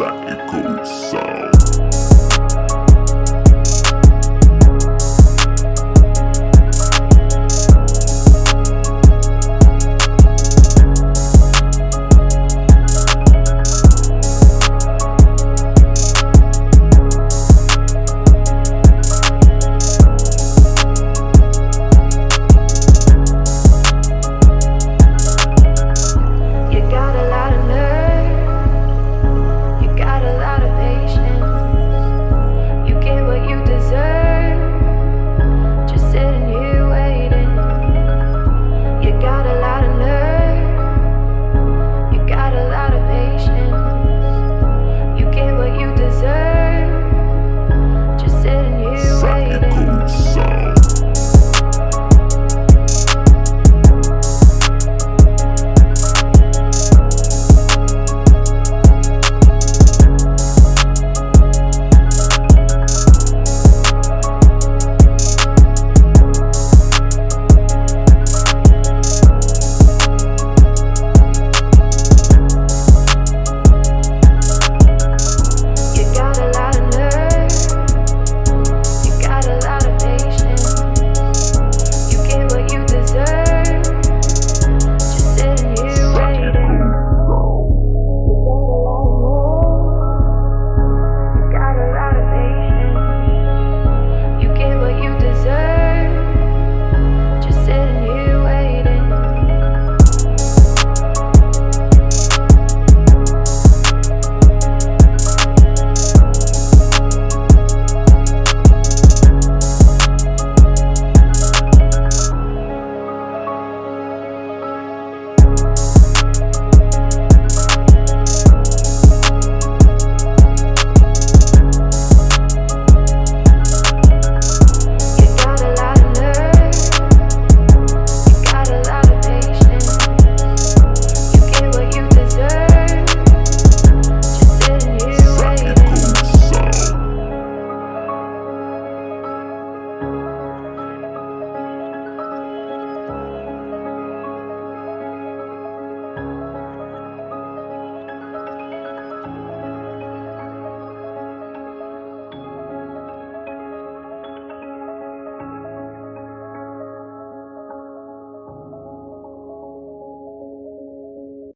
psychical Sound.